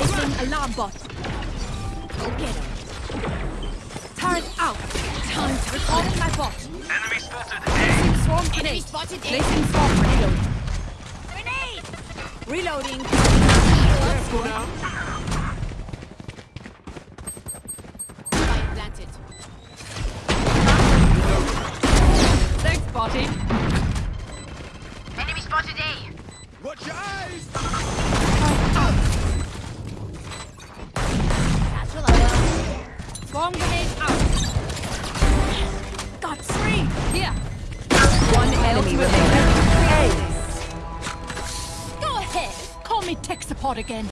Here! Placing alarm bot. Go get him. Turret out. Time to recalling my bot. Enemy spotted. Placing swarm Enemy spotted Placing swarm grenade. Grenade! Reloading. Careful now. Spike planted. Thanks, botty. Enemy spotted A. Swarm grenade out. Got three. Here. One enemy remaining. Go ahead. Call me tech support again.